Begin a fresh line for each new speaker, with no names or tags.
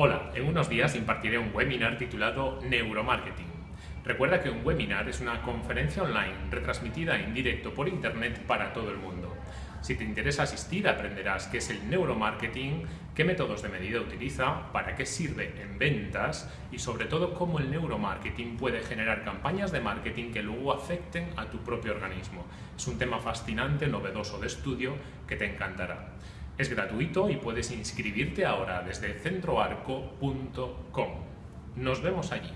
Hola, en unos días impartiré un webinar titulado Neuromarketing. Recuerda que un webinar es una conferencia online retransmitida en directo por internet para todo el mundo. Si te interesa asistir aprenderás qué es el neuromarketing, qué métodos de medida utiliza, para qué sirve en ventas y sobre todo cómo el neuromarketing puede generar campañas de marketing que luego afecten a tu propio organismo. Es un tema fascinante, novedoso de estudio que te encantará. Es gratuito y puedes inscribirte ahora desde centroarco.com. Nos vemos allí.